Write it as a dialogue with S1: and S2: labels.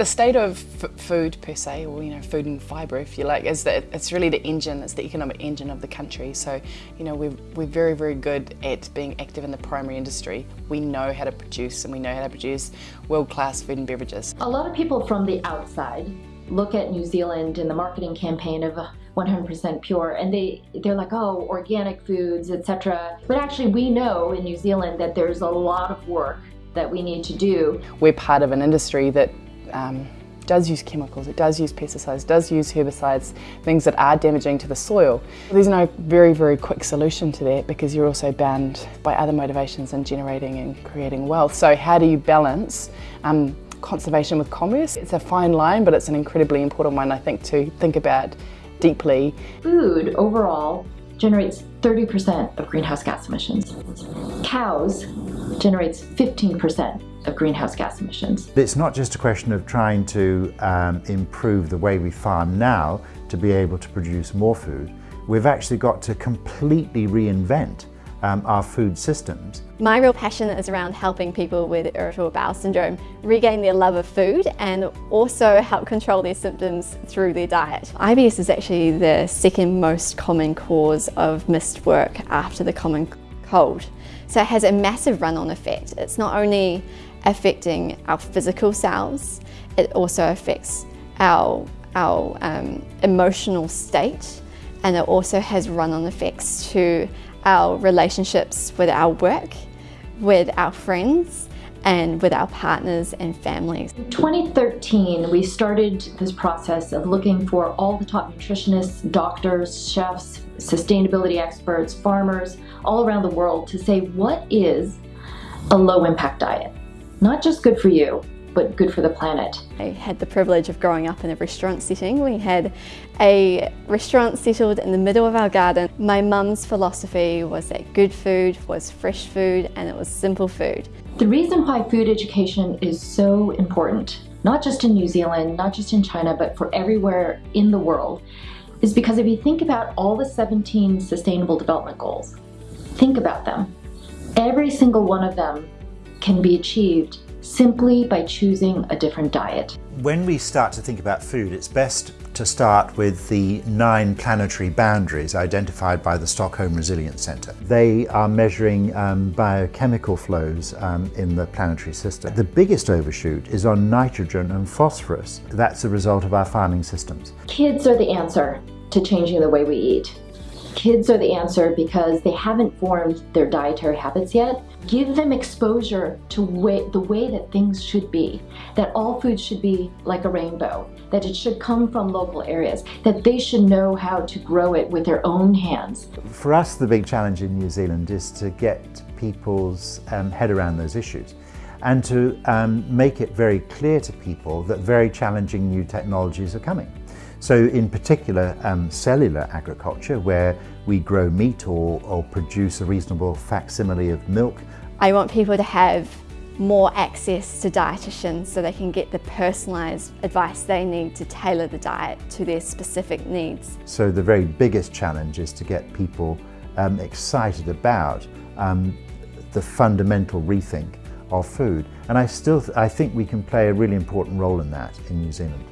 S1: The state of food per se, or you know, food and fibre, if you like, is that it's really the engine, it's the economic engine of the country. So, you know, we're, we're very, very good at being active in the primary industry. We know how to produce and we know how to produce world-class food and beverages.
S2: A lot of people from the outside look at New Zealand and the marketing campaign of 100% pure and they they're like oh organic foods etc but actually we know in New Zealand that there's a lot of work that we need to do.
S1: We're part of an industry that um, does use chemicals, it does use pesticides, does use herbicides, things that are damaging to the soil. There's no very, very quick solution to that because you're also bound by other motivations in generating and creating wealth. So how do you balance um, conservation with commerce? It's a fine line, but it's an incredibly important one, I think, to think about deeply.
S2: Food overall generates 30% of greenhouse gas emissions. Cows generates 15% of greenhouse gas emissions.
S3: It's not just a question of trying to um, improve the way we farm now to be able to produce more food. We've actually got to completely reinvent um, our food systems.
S4: My real passion is around helping people with irritable bowel syndrome regain their love of food and also help control their symptoms through their diet. IBS is actually the second most common cause of missed work after the common cold. So it has a massive run-on effect. It's not only affecting our physical selves. it also affects our, our um, emotional state and it also has run-on effects to our relationships with our work, with our friends, and with our partners and families.
S2: In 2013, we started this process of looking for all the top nutritionists, doctors, chefs, sustainability experts, farmers, all around the world to say what is a low impact diet? Not just good for you, but good for the planet.
S4: I had the privilege of growing up in a restaurant setting. We had a restaurant settled in the middle of our garden. My mum's philosophy was that good food was fresh food and it was simple food.
S2: The reason why food education is so important, not just in New Zealand, not just in China, but for everywhere in the world, is because if you think about all the 17 Sustainable Development Goals, think about them. Every single one of them can be achieved simply by choosing a different diet.
S3: When we start to think about food, it's best to start with the nine planetary boundaries identified by the Stockholm Resilience Centre. They are measuring um, biochemical flows um, in the planetary system. The biggest overshoot is on nitrogen and phosphorus. That's a result of our farming systems.
S2: Kids are the answer to changing the way we eat. Kids are the answer because they haven't formed their dietary habits yet. Give them exposure to way, the way that things should be, that all food should be like a rainbow, that it should come from local areas, that they should know how to grow it with their own hands.
S3: For us, the big challenge in New Zealand is to get people's um, head around those issues and to um, make it very clear to people that very challenging new technologies are coming. So in particular, um, cellular agriculture, where we grow meat or, or produce a reasonable facsimile of milk.
S4: I want people to have more access to dietitians so they can get the personalised advice they need to tailor the diet to their specific needs.
S3: So the very biggest challenge is to get people um, excited about um, the fundamental rethink of food. And I still, th I think we can play a really important role in that in New Zealand.